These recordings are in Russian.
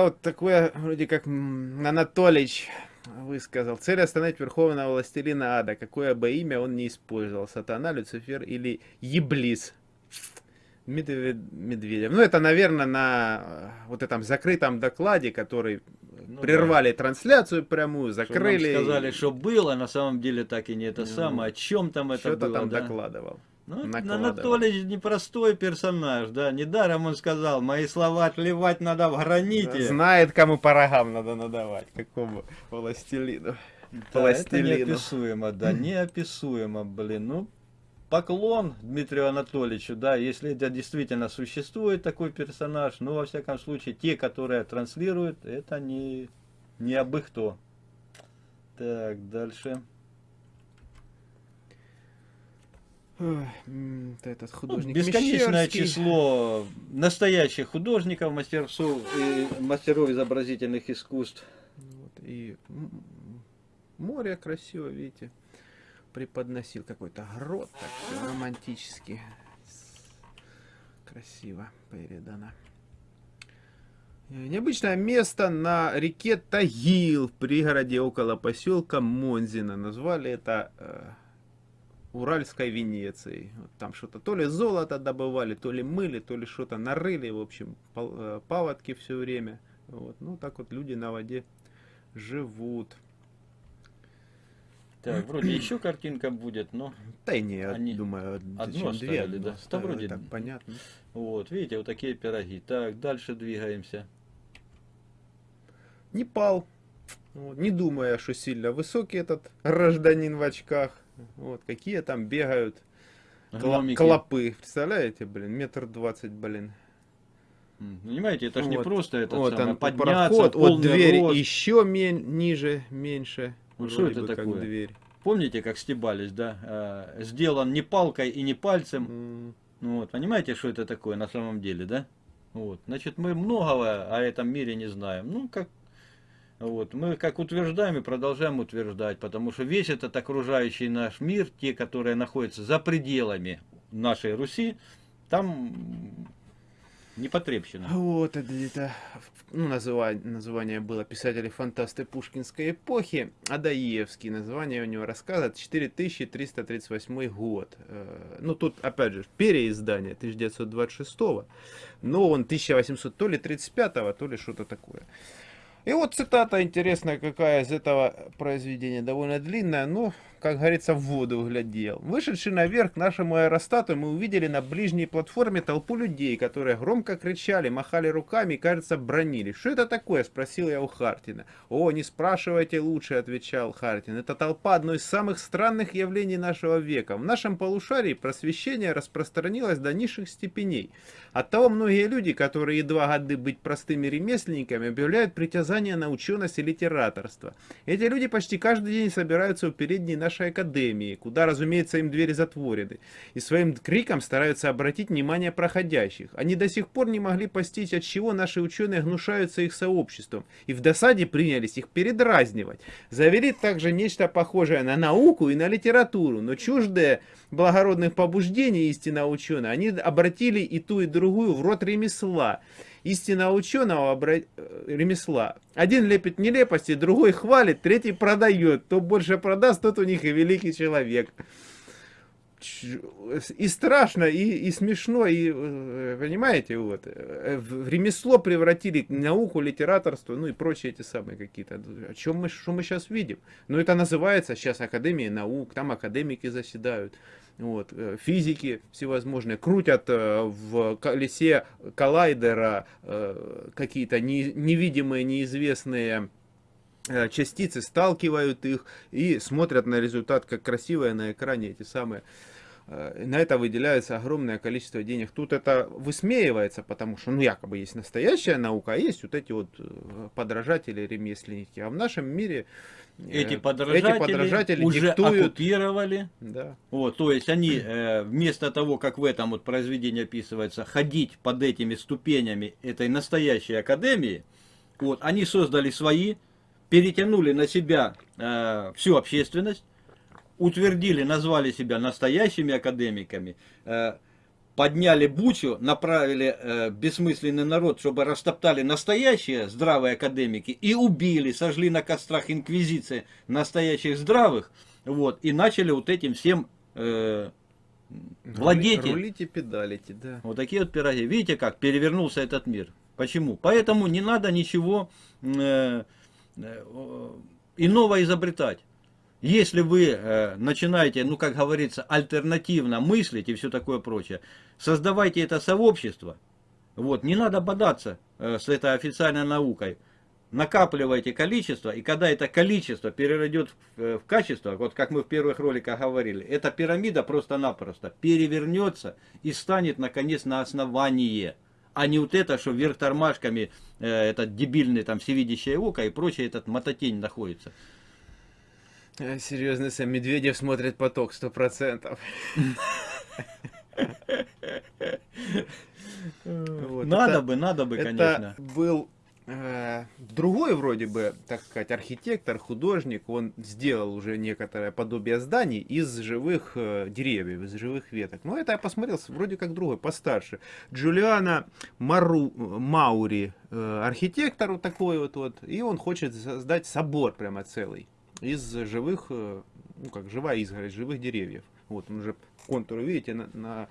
это вот такое, вроде как Анатолич высказал. Цель остановить Верховного Властелина Ада. Какое бы имя он не использовал. Сатана, Люцифер или Еблис. Медведев. Ну, это, наверное, на э, вот этом закрытом докладе, который ну, прервали да. трансляцию прямую, закрыли. Что сказали, что было, на самом деле так и не это ну, самое. О чем там это было? Что-то там да? докладывал. Ну, Анатолий непростой персонаж, да. Недаром он сказал, мои слова отливать надо в граните. Знает, кому по рогам надо надавать, какому властелину. Да, это неописуемо, да, неописуемо, блин. Ну, поклон Дмитрию Анатольевичу, да, если это действительно существует такой персонаж, ну, во всяком случае, те, которые транслируют, это не, не абы кто. Так, дальше. Этот художник ну, Бесконечное Мещерский. число настоящих художников, мастеров, и мастеров изобразительных искусств. Вот, и море красиво, видите, преподносил какой-то грот, так романтически. Красиво передано. Необычное место на реке Тагил в пригороде около поселка Монзина. Назвали это э, Уральской Венеции. Вот там что-то то ли золото добывали, то ли мыли, то ли что-то нарыли. В общем, э, паводки все время. Вот. Ну, так вот люди на воде живут. Так, вроде еще картинка будет, но... Да и не, они... думаю, одно две, оставили, да? да вроде так понятно. Вот, видите, вот такие пироги. Так, дальше двигаемся. Непал. Вот, не думая, что сильно высокий этот гражданин в очках. Вот, какие там бегают Гномики. клопы. Представляете, блин, метр двадцать, блин. Понимаете, это же вот. не просто это вот самое, он, подняться, проход, вот дверь рост. еще мен, ниже, меньше. Вот что это такое? Как дверь. Помните, как стебались, да? А, сделан не палкой и не пальцем. Mm. Вот, понимаете, что это такое на самом деле, да? Вот, значит, мы многого о этом мире не знаем. Ну, как вот. Мы как утверждаем и продолжаем утверждать, потому что весь этот окружающий наш мир, те, которые находятся за пределами нашей Руси, там непотребщина. Вот, это где-то, ну, название, название было писатели-фантасты Пушкинской эпохи, Адаевский, название у него рассказывает 4338 год. Э, ну, тут, опять же, переиздание 1926, но он 1800 то ли 35 то ли что-то такое. И вот цитата интересная какая из этого произведения, довольно длинная, но как говорится, в воду глядел. Вышедший наверх к нашему аэростату, мы увидели на ближней платформе толпу людей, которые громко кричали, махали руками и, кажется, бронили. «Что это такое?» – спросил я у Хартина. «О, не спрашивайте лучше», – отвечал Хартин. «Это толпа одной из самых странных явлений нашего века. В нашем полушарии просвещение распространилось до низших степеней. Оттого многие люди, которые едва годы быть простыми ремесленниками, объявляют притязание на ученость и литераторство. Эти люди почти каждый день собираются у передней нашей нашей академии, куда, разумеется, им двери затворены, и своим криком стараются обратить внимание проходящих. Они до сих пор не могли постичь, от чего наши ученые гнушаются их сообществом, и в досаде принялись их передразнивать. Завели также нечто похожее на науку и на литературу, но чуждые благородных побуждений истинно ученые, они обратили и ту, и другую в рот ремесла истинно ученого обра... Э, ремесла. Один лепит нелепости, другой хвалит, третий продает. Кто больше продаст, тот у них и великий человек. И страшно, и, и смешно, и, э, понимаете, вот, э, в ремесло превратили науку, литераторство, ну и прочие эти самые какие-то. О чем мы, что мы сейчас видим? Ну это называется сейчас Академия наук, там академики заседают. Вот, э, физики всевозможные крутят э, в колесе коллайдера э, какие-то невидимые, неизвестные частицы, сталкивают их и смотрят на результат, как красивые на экране эти самые на это выделяется огромное количество денег. Тут это высмеивается, потому что, ну, якобы есть настоящая наука, а есть вот эти вот подражатели, ремесленники. А в нашем мире эти подражатели, эти подражатели уже диктуют... оккупировали. Да. Вот, то есть они э, вместо того, как в этом вот произведении описывается, ходить под этими ступенями этой настоящей академии, вот, они создали свои, перетянули на себя э, всю общественность, утвердили, назвали себя настоящими академиками, э, подняли бучу, направили э, бессмысленный народ, чтобы растоптали настоящие здравые академики и убили, сожгли на кострах инквизиции настоящих здравых, вот, и начали вот этим всем э, владеть. Рулите, педалите, да. Вот такие вот пироги. Видите, как перевернулся этот мир. Почему? Поэтому не надо ничего э, э, иного изобретать. Если вы э, начинаете, ну как говорится, альтернативно мыслить и все такое прочее, создавайте это сообщество. Вот, не надо бодаться э, с этой официальной наукой. Накапливайте количество, и когда это количество переродет э, в качество, вот как мы в первых роликах говорили, эта пирамида просто-напросто перевернется и станет наконец на основание. А не вот это, что вверх тормашками, э, этот дебильный там всевидящее око и прочее, этот мототень находится. Э, серьезно, сам Медведев смотрит поток, сто процентов. Надо бы, надо бы, конечно. был э, другой вроде бы, так сказать, архитектор, художник, он сделал уже некоторое подобие зданий из живых э, деревьев, из живых веток. Но это я посмотрел, вроде как другой, постарше. Джулиана Мару, Маури, архитектор вот такой вот, вот, и он хочет создать собор прямо целый из живых, э, ну как живая изгородь, живых деревьев. Вот он уже контуры, видите, на, на,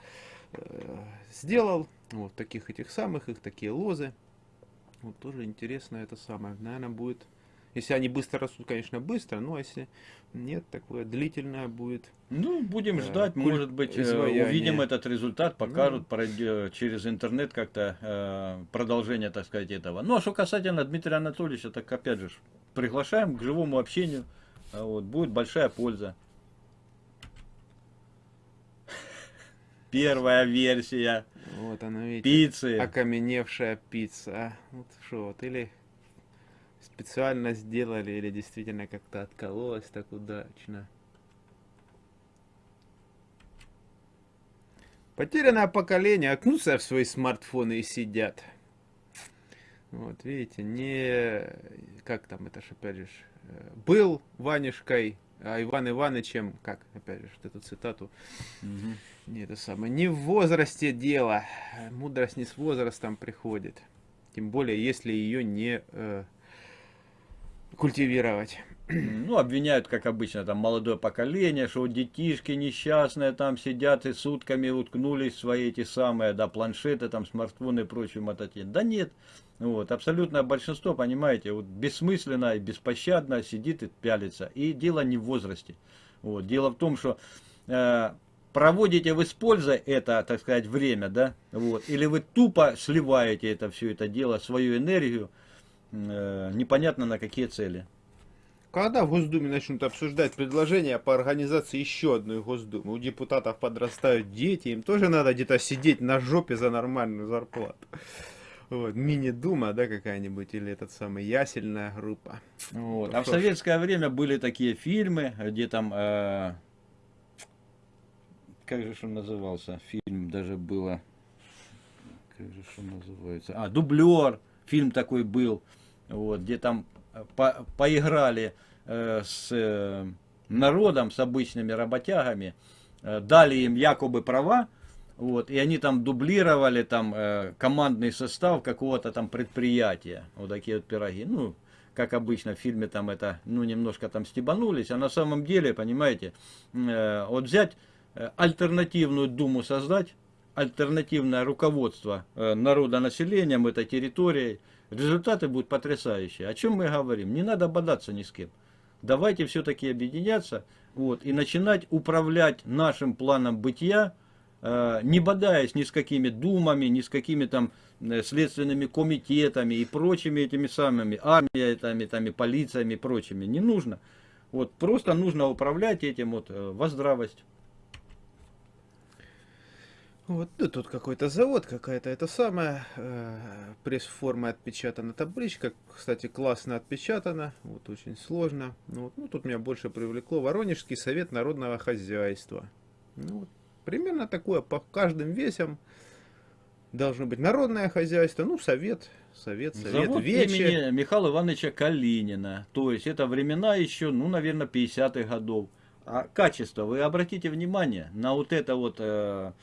э, сделал. Вот таких этих самых, их такие лозы. Вот тоже интересно это самое. Наверное, будет, если они быстро растут, конечно, быстро, но если нет, такое длительное будет. Ну, будем э, ждать, может быть, э, изваяние. увидим этот результат, покажут ну. пройдет, через интернет как-то э, продолжение, так сказать, этого. Ну, а что касательно Дмитрия Анатольевича, так опять же, приглашаем к живому общению. А вот, будет большая польза. Первая версия. Вот она, видите, пиццы. окаменевшая пицца. Вот что, вот, или специально сделали, или действительно как-то откололась так удачно. Потерянное поколение окнутся в свои смартфоны и сидят. Вот, видите, не... Как там, это ж опять же был Ванюшкой, а Иван Ивановичем, как, опять же, эту цитату, угу. не это самое, не в возрасте дело, мудрость не с возрастом приходит, тем более, если ее не э, культивировать. Ну, обвиняют, как обычно, там молодое поколение, что детишки несчастные там сидят и сутками уткнулись в свои эти самые, да, планшеты, там, смартфоны и прочую мототень. Да нет, вот, абсолютное большинство, понимаете, вот бессмысленно и беспощадно сидит и пялится. И дело не в возрасте. Вот, дело в том, что э, проводите вы с пользой это, так сказать, время, да, вот, или вы тупо сливаете это все это дело, свою энергию, непонятно на какие цели. Когда в Госдуме начнут обсуждать предложения по организации еще одной Госдумы? У депутатов подрастают дети, им тоже надо где-то сидеть на жопе за нормальную зарплату. Вот, мини-дума, да, какая-нибудь, или этот самый ясельная группа. Вот. А в советское время были такие фильмы, где там, э, как же он назывался, фильм даже было, как же он называется, а, Дублер, фильм такой был, вот, где там по, поиграли э, с э, народом, с обычными работягами, э, дали им якобы права, вот, и они там дублировали там э, командный состав какого-то там предприятия, вот такие вот пироги, ну, как обычно в фильме там это, ну, немножко там стебанулись, а на самом деле, понимаете, э, вот взять э, альтернативную думу создать, альтернативное руководство э, народа населением этой территорией, результаты будут потрясающие. О чем мы говорим? Не надо бодаться ни с кем. Давайте все-таки объединяться вот, и начинать управлять нашим планом бытия, э, не бодаясь ни с какими думами, ни с какими там э, следственными комитетами и прочими этими самыми армиями, там, и полициями и прочими. Не нужно. Вот, просто нужно управлять этим вот э, во здравость. Вот ну, тут какой-то завод, какая-то это самая э, пресс-форма отпечатана табличка. Кстати, классно отпечатана, вот очень сложно. Ну, вот, ну, тут меня больше привлекло Воронежский совет народного хозяйства. Ну, вот, примерно такое по каждым весям должно быть народное хозяйство, ну, совет, совет, совет, Завод вече. имени Михаила Ивановича Калинина. То есть это времена еще, ну, наверное, 50-х годов. А качество, вы обратите внимание на вот это вот... Э,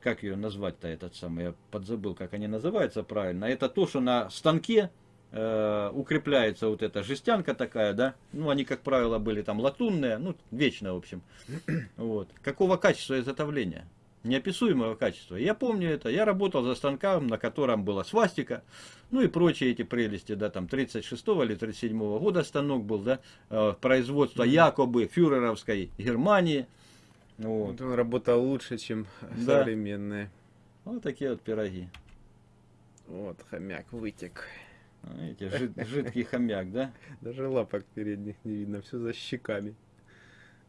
как ее назвать-то этот самый, я подзабыл, как они называются правильно. Это то, что на станке э, укрепляется вот эта жестянка такая, да, ну они, как правило, были там латунные, ну, вечно, в общем. Вот. Какого качества изготовления? Неописуемого качества. Я помню это, я работал за станком, на котором была свастика, ну и прочие эти прелести, да, там 36 или 37 -го года станок был, да, э, производство якобы фюреровской Германии. Вот. Он работал лучше, чем да. современные. Вот такие вот пироги. Вот, хомяк вытек. Видите, жид, жидкий хомяк, да? Даже лапок передних не видно, все за щеками.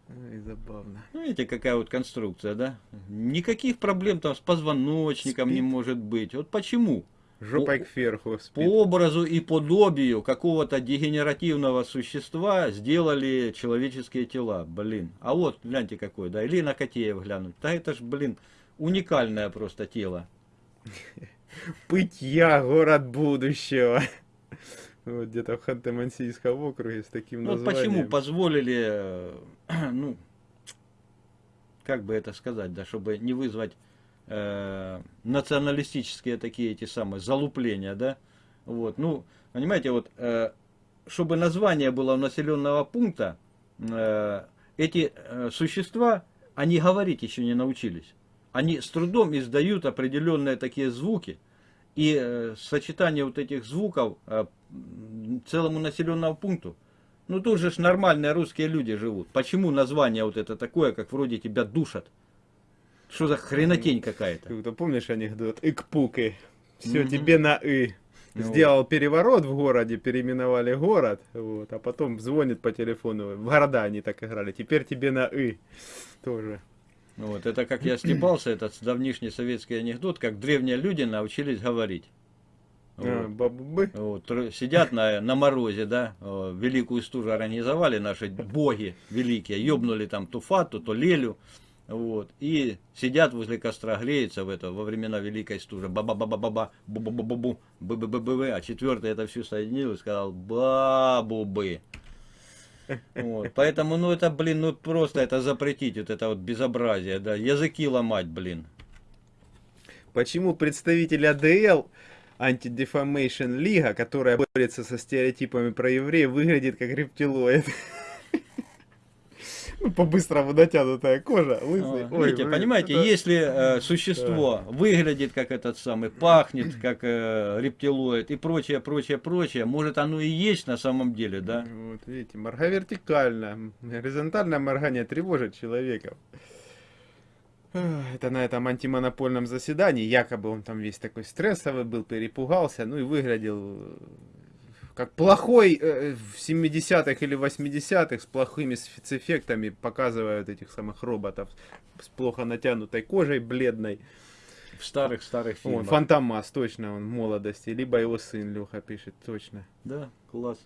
Ой, забавно. Ну, видите, какая вот конструкция, да? Никаких проблем там с позвоночником спит. не может быть. Вот почему? Жопой по, кверху спит. По образу и подобию какого-то дегенеративного существа сделали человеческие тела. Блин. А вот, гляньте какой, да? Или на Котеев глянуть. Да это ж, блин, уникальное просто тело. Пытья, город будущего. Вот где-то в Ханты-Мансийском округе с таким ну, названием. Вот почему позволили, э, ну, как бы это сказать, да, чтобы не вызвать э, националистические такие эти самые залупления, да, вот, ну, понимаете, вот, э, чтобы название было у населенного пункта, э, эти э, существа, они говорить еще не научились. Они с трудом издают определенные такие звуки, и э, сочетание вот этих звуков э, целому населенному пункту. Ну тут же ж нормальные русские люди живут. Почему название вот это такое, как вроде тебя душат? Что за хренотень какая-то? Ты помнишь анекдот? Икпуки. Все угу. тебе на «и». Ну Сделал вот. переворот в городе, переименовали город, вот, а потом звонит по телефону. В города они так играли. Теперь тебе на «и». Тоже. Вот, это как я стебался, этот давнишний советский анекдот, как древние люди научились говорить. А, вот. Вот, сидят на, на морозе, да, великую стужу организовали наши боги великие, ёбнули там то фату, то лелю, вот, и сидят возле костра, греются в это, во времена великой стужи, ба-ба-ба-ба-ба-ба, бу-бу-бу-бу-бу, бы-бы-бы-бы, а четвертый это все соединил и сказал, бабубы. Вот. Поэтому, ну это, блин, ну просто это запретить, вот это вот безобразие, да, языки ломать, блин. Почему представитель АДЛ Anti-Defamation Лига, которая борется со стереотипами про евреев, выглядит как рептилоид? Ну, по-быстрому натянутая кожа, лысый. Ой, Видите, блин, понимаете, это... если э, существо да. выглядит как этот самый, пахнет как э, рептилоид и прочее, прочее, прочее, может оно и есть на самом деле, да? Вот, видите, морга вертикально, горизонтальное моргание тревожит человека. Это на этом антимонопольном заседании, якобы он там весь такой стрессовый был, перепугался, ну и выглядел как плохой э, в 70-х или 80-х с плохими спецэффектами показывают этих самых роботов с плохо натянутой кожей, бледной. В старых-старых фильмах. Фантомас, точно, он в молодости. Либо его сын Леха пишет, точно. Да, класс.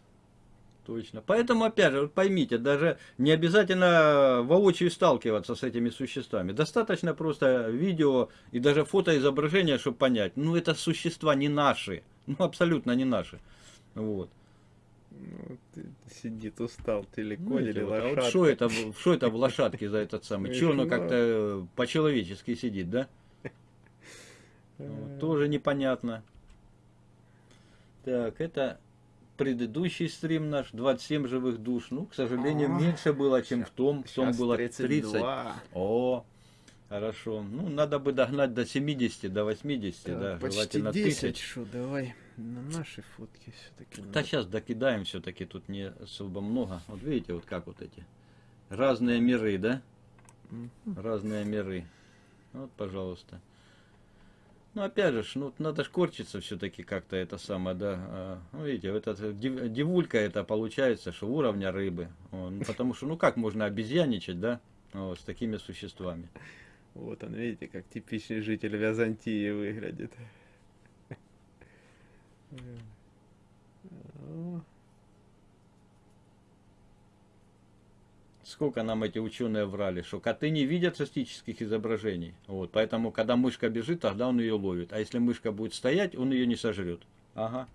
Точно. Поэтому, опять же, вот поймите, даже не обязательно воочию сталкиваться с этими существами. Достаточно просто видео и даже фотоизображения, чтобы понять, ну это существа не наши. Ну абсолютно не наши. Вот. Ну, сидит устал, телекон или вот, лошадка. А вот что это, что это в лошадке за этот самый? Че оно как-то э, по-человечески сидит, да? Вот, тоже непонятно. Так, это предыдущий стрим наш, 27 живых душ. Ну, к сожалению, меньше было, чем в том. В том было 30. О, Хорошо. Ну, надо бы догнать до 70, до 80, да, да почти желательно 10, тысяч. Шо, давай на наши фотки все-таки. Да надо. сейчас докидаем все-таки, тут не особо много. Вот видите, вот как вот эти разные миры, да? Угу. Разные миры. Вот, пожалуйста. Ну, опять же, ну, надо ж корчиться все-таки как-то это самое, да. А, ну, видите, вот эта дивулька это получается, что уровня рыбы. Ну, потому что, ну, как можно обезьяничать, да, вот, с такими существами. Вот он, видите, как типичный житель Византии выглядит. Сколько нам эти ученые врали, что коты не видят статических изображений. Вот, поэтому, когда мышка бежит, тогда он ее ловит. А если мышка будет стоять, он ее не сожрет. Ага.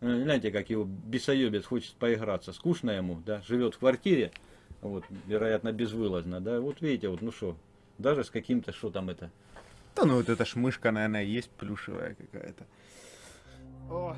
Э, знаете, как его бесоебец хочет поиграться. Скучно ему, да, живет в квартире, вот, вероятно, безвылазно, да. Вот видите, вот, ну что, Даже с каким-то, что там это. Да ну вот эта шмышка, наверное, есть плюшевая какая-то. О.